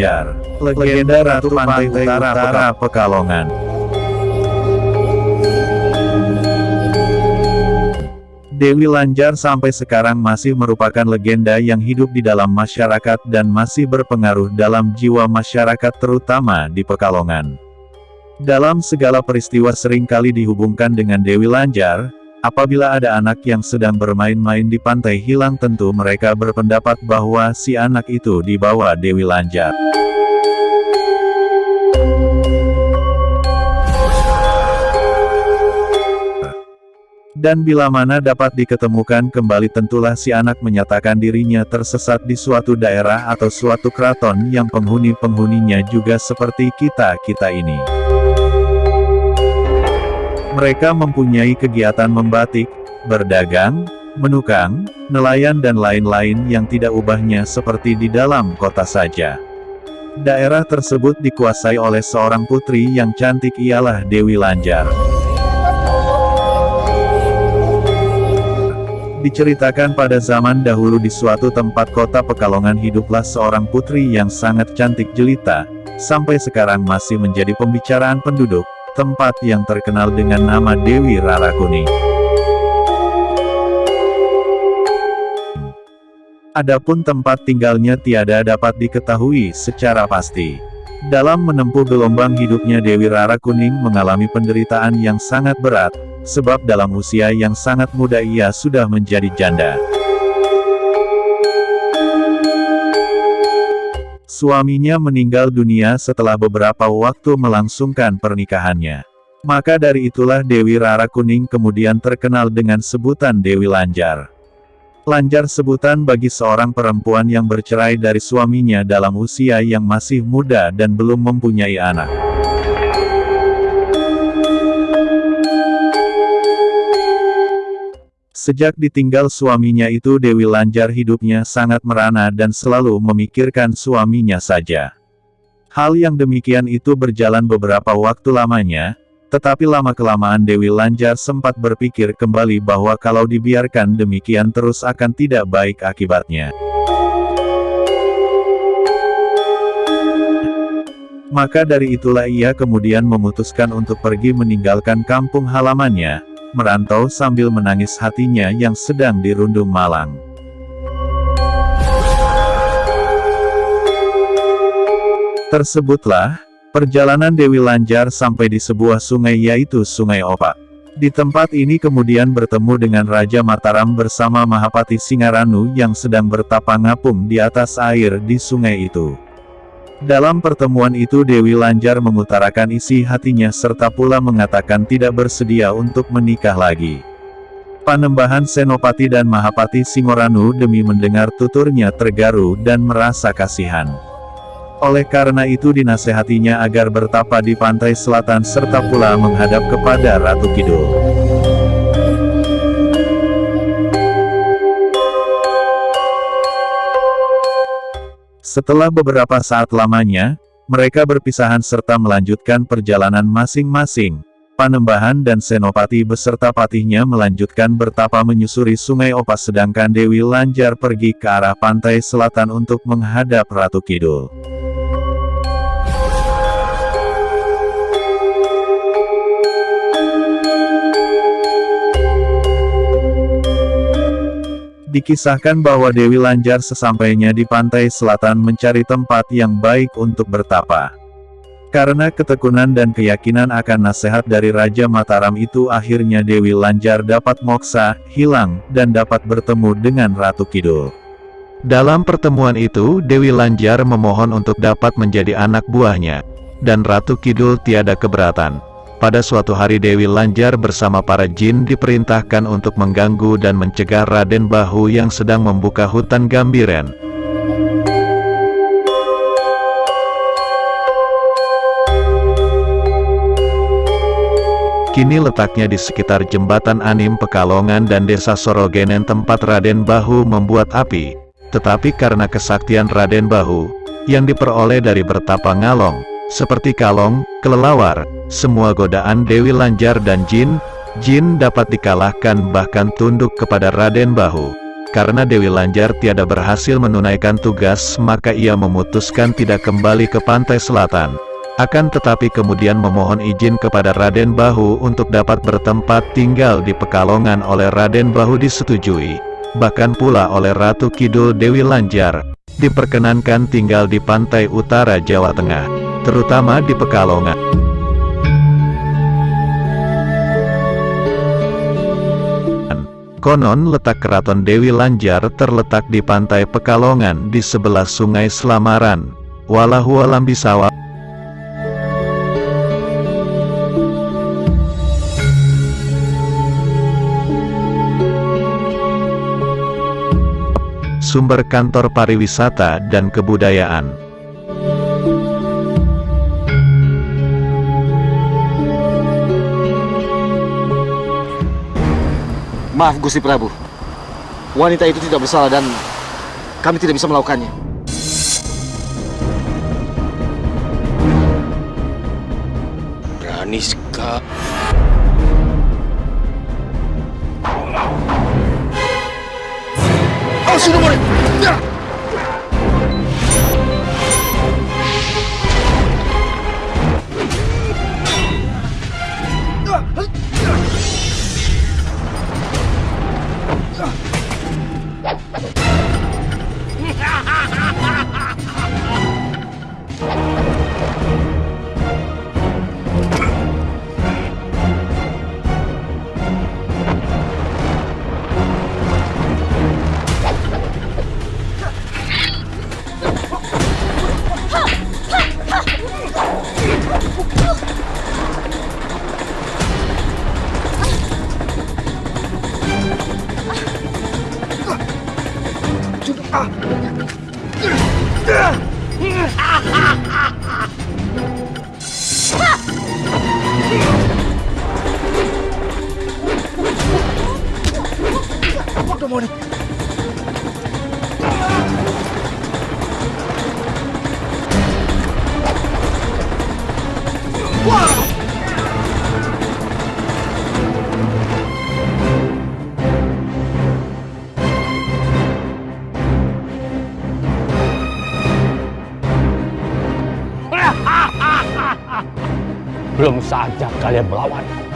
Dewi Lanjar, legenda Ratu Pantai Utara Utara Pekalongan. Dewi Lanjar sampai sekarang masih merupakan legenda yang hidup di dalam masyarakat dan masih berpengaruh dalam jiwa masyarakat terutama di Pekalongan. Dalam segala peristiwa sering kali dihubungkan dengan Dewi Lanjar, Apabila ada anak yang sedang bermain-main di pantai hilang tentu mereka berpendapat bahwa si anak itu dibawa Dewi Lanjar. Dan bila mana dapat diketemukan kembali tentulah si anak menyatakan dirinya tersesat di suatu daerah atau suatu keraton yang penghuni-penghuninya juga seperti kita-kita ini. Mereka mempunyai kegiatan membatik, berdagang, menukang, nelayan dan lain-lain yang tidak ubahnya seperti di dalam kota saja. Daerah tersebut dikuasai oleh seorang putri yang cantik ialah Dewi Lanjar. Diceritakan pada zaman dahulu di suatu tempat kota Pekalongan hiduplah seorang putri yang sangat cantik jelita, sampai sekarang masih menjadi pembicaraan penduduk, tempat yang terkenal dengan nama Dewi Rara Kuning. Adapun tempat tinggalnya tiada dapat diketahui secara pasti. Dalam menempuh gelombang hidupnya Dewi Rara Kuning mengalami penderitaan yang sangat berat, sebab dalam usia yang sangat muda ia sudah menjadi janda. Suaminya meninggal dunia setelah beberapa waktu melangsungkan pernikahannya. Maka dari itulah Dewi Rara Kuning kemudian terkenal dengan sebutan Dewi Lanjar. Lanjar sebutan bagi seorang perempuan yang bercerai dari suaminya dalam usia yang masih muda dan belum mempunyai anak. Sejak ditinggal suaminya itu Dewi Lanjar hidupnya sangat merana dan selalu memikirkan suaminya saja. Hal yang demikian itu berjalan beberapa waktu lamanya, tetapi lama-kelamaan Dewi Lanjar sempat berpikir kembali bahwa kalau dibiarkan demikian terus akan tidak baik akibatnya. Maka dari itulah ia kemudian memutuskan untuk pergi meninggalkan kampung halamannya, merantau sambil menangis hatinya yang sedang dirundung malang. Tersebutlah, perjalanan Dewi Lanjar sampai di sebuah sungai yaitu Sungai Opak. Di tempat ini kemudian bertemu dengan Raja Mataram bersama Mahapati Singaranu yang sedang bertapa ngapung di atas air di sungai itu. Dalam pertemuan itu Dewi Lanjar mengutarakan isi hatinya serta pula mengatakan tidak bersedia untuk menikah lagi. Panembahan Senopati dan Mahapati Singoranu demi mendengar tuturnya tergaru dan merasa kasihan. Oleh karena itu dinasehatinya agar bertapa di pantai selatan serta pula menghadap kepada Ratu Kidul. Setelah beberapa saat lamanya, mereka berpisahan serta melanjutkan perjalanan masing-masing. Panembahan dan Senopati beserta patihnya melanjutkan bertapa menyusuri sungai Opas sedangkan Dewi Lanjar pergi ke arah pantai selatan untuk menghadap Ratu Kidul. Dikisahkan bahwa Dewi Lanjar sesampainya di pantai selatan mencari tempat yang baik untuk bertapa. Karena ketekunan dan keyakinan akan nasihat dari Raja Mataram itu akhirnya Dewi Lanjar dapat moksa, hilang, dan dapat bertemu dengan Ratu Kidul. Dalam pertemuan itu Dewi Lanjar memohon untuk dapat menjadi anak buahnya, dan Ratu Kidul tiada keberatan. Pada suatu hari Dewi Lanjar bersama para jin diperintahkan untuk mengganggu dan mencegah Raden Bahu yang sedang membuka hutan Gambiren. Kini letaknya di sekitar jembatan Anim Pekalongan dan desa Sorogenen tempat Raden Bahu membuat api. Tetapi karena kesaktian Raden Bahu, yang diperoleh dari bertapa ngalong, seperti kalong, kelelawar, semua godaan Dewi Lanjar dan Jin, Jin dapat dikalahkan bahkan tunduk kepada Raden Bahu. Karena Dewi Lanjar tiada berhasil menunaikan tugas, maka ia memutuskan tidak kembali ke pantai selatan. Akan tetapi kemudian memohon izin kepada Raden Bahu untuk dapat bertempat tinggal di Pekalongan oleh Raden Bahu disetujui. Bahkan pula oleh Ratu Kidul Dewi Lanjar, diperkenankan tinggal di pantai utara Jawa Tengah, terutama di Pekalongan. Konon letak keraton Dewi Lanjar terletak di pantai Pekalongan di sebelah sungai Selamaran. Walahu alam bisawab. Sumber kantor pariwisata dan kebudayaan. Maaf Gusti Prabu. Wanita itu tidak bersalah dan kami tidak bisa melakukannya. Berani sekali. Oh, sudah boleh. Belum saja kalian melawanku.